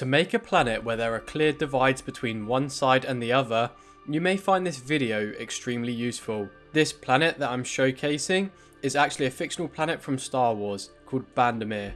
To make a planet where there are clear divides between one side and the other, you may find this video extremely useful. This planet that I'm showcasing is actually a fictional planet from Star Wars called Bandemir,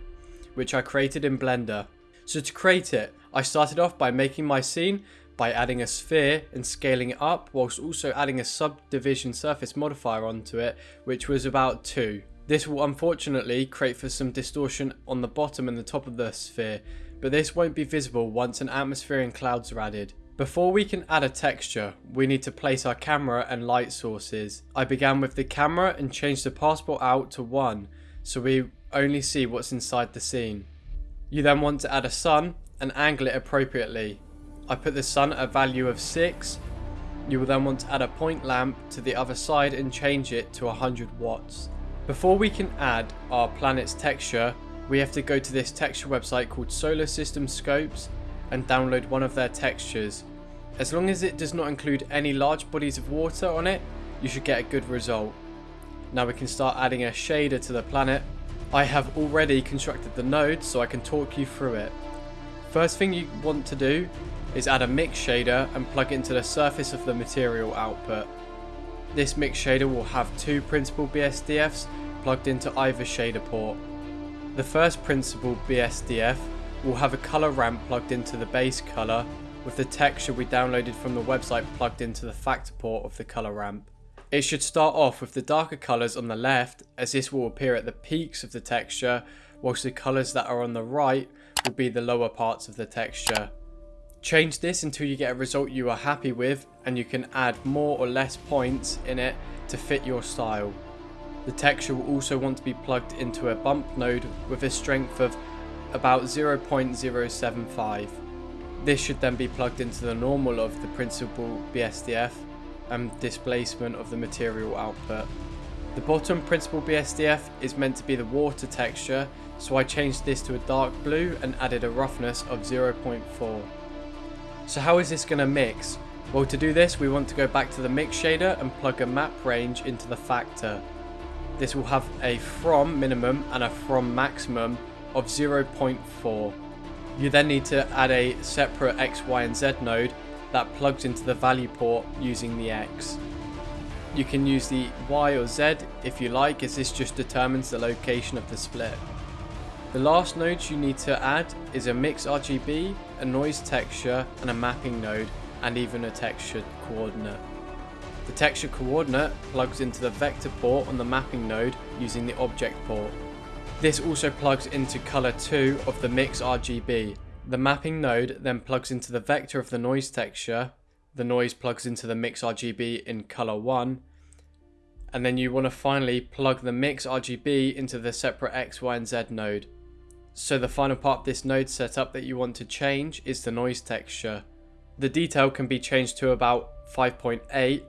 which I created in Blender. So to create it, I started off by making my scene by adding a sphere and scaling it up whilst also adding a subdivision surface modifier onto it which was about 2. This will unfortunately create for some distortion on the bottom and the top of the sphere but this won't be visible once an atmosphere and clouds are added. Before we can add a texture, we need to place our camera and light sources. I began with the camera and changed the passepartout to 1, so we only see what's inside the scene. You then want to add a sun and angle it appropriately. I put the sun at a value of 6. You will then want to add a point lamp to the other side and change it to 100 watts. Before we can add our planet's texture, we have to go to this texture website called Solar System Scopes and download one of their textures. As long as it does not include any large bodies of water on it, you should get a good result. Now we can start adding a shader to the planet. I have already constructed the node so I can talk you through it. First thing you want to do is add a mix shader and plug it into the surface of the material output. This mix shader will have two principled BSDFs plugged into either shader port. The first principled BSDF will have a color ramp plugged into the base color with the texture we downloaded from the website plugged into the factor port of the color ramp. It should start off with the darker colours on the left as this will appear at the peaks of the texture whilst the colours that are on the right will be the lower parts of the texture. Change this until you get a result you are happy with and you can add more or less points in it to fit your style. The texture will also want to be plugged into a bump node with a strength of about 0.075. This should then be plugged into the normal of the principled BSDF and displacement of the material output. The bottom principled BSDF is meant to be the water texture, so I changed this to a dark blue and added a roughness of 0.4. So how is this going to mix? Well to do this we want to go back to the mix shader and plug a map range into the factor. This will have a from minimum and a from maximum of 0.4. You then need to add a separate X, Y and Z node that plugs into the value port using the X. You can use the Y or Z if you like as this just determines the location of the split. The last nodes you need to add is a mix RGB, a noise texture and a mapping node and even a texture coordinate. The texture coordinate plugs into the vector port on the mapping node using the object port. This also plugs into color 2 of the mix RGB. The mapping node then plugs into the vector of the noise texture. The noise plugs into the mix RGB in color 1. And then you want to finally plug the mix RGB into the separate X, Y and Z node. So the final part of this node setup that you want to change is the noise texture. The detail can be changed to about 5.8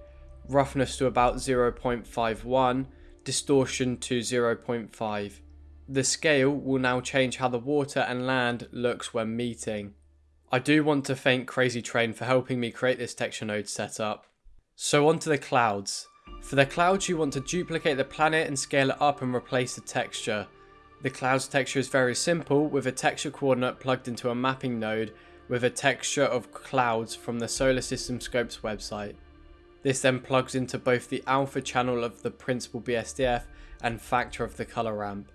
roughness to about 0.51, distortion to 0.5. The scale will now change how the water and land looks when meeting. I do want to thank Crazy Train for helping me create this texture node setup. So onto the clouds. For the clouds you want to duplicate the planet and scale it up and replace the texture. The clouds texture is very simple with a texture coordinate plugged into a mapping node with a texture of clouds from the Solar System Scopes website. This then plugs into both the alpha channel of the principled BSDF and factor of the color ramp.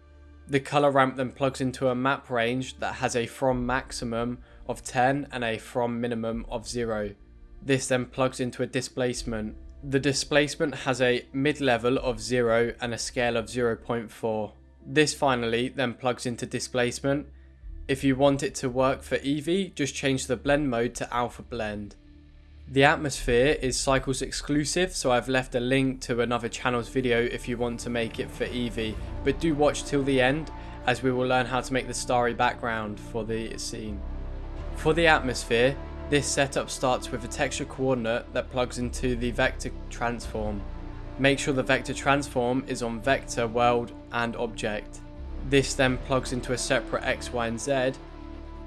The color ramp then plugs into a map range that has a from maximum of 10 and a from minimum of 0. This then plugs into a displacement. The displacement has a mid-level of 0 and a scale of 0.4. This finally then plugs into displacement. If you want it to work for Eevee, just change the blend mode to alpha blend. The atmosphere is Cycles exclusive, so I've left a link to another channel's video if you want to make it for Eevee, but do watch till the end as we will learn how to make the starry background for the scene. For the atmosphere, this setup starts with a texture coordinate that plugs into the vector transform. Make sure the vector transform is on vector, world and object. This then plugs into a separate X, Y and Z.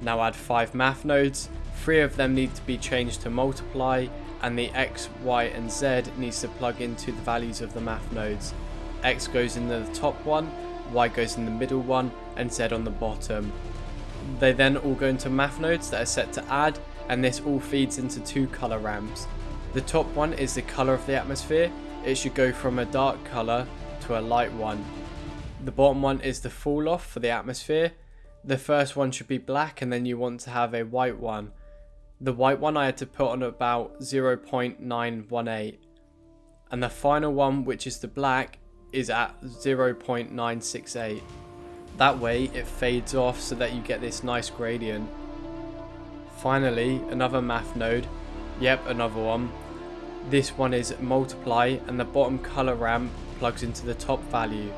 Now add 5 math nodes Three of them need to be changed to multiply and the X, Y and Z needs to plug into the values of the math nodes. X goes in the top one, Y goes in the middle one and Z on the bottom. They then all go into math nodes that are set to add and this all feeds into two color ramps. The top one is the color of the atmosphere. It should go from a dark color to a light one. The bottom one is the fall off for the atmosphere. The first one should be black and then you want to have a white one. The white one I had to put on about 0.918 and the final one which is the black is at 0.968. That way it fades off so that you get this nice gradient. Finally, another math node. Yep, another one. This one is multiply and the bottom color ramp plugs into the top value.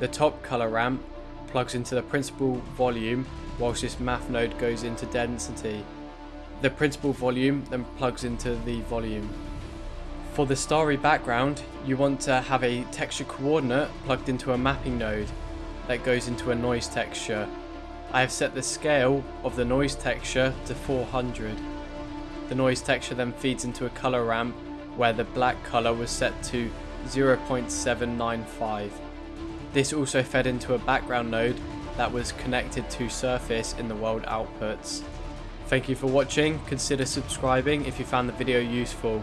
The top color ramp plugs into the principled volume whilst this math node goes into density. The principled volume then plugs into the volume. For the starry background, you want to have a texture coordinate plugged into a mapping node that goes into a noise texture. I have set the scale of the noise texture to 400. The noise texture then feeds into a color ramp where the black color was set to 0.795. This also fed into a background node that was connected to surface in the world outputs. Thank you for watching, consider subscribing if you found the video useful.